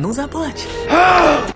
Ну, заплачь. А!